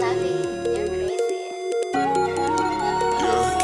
Lovey, you're crazy. Yeah,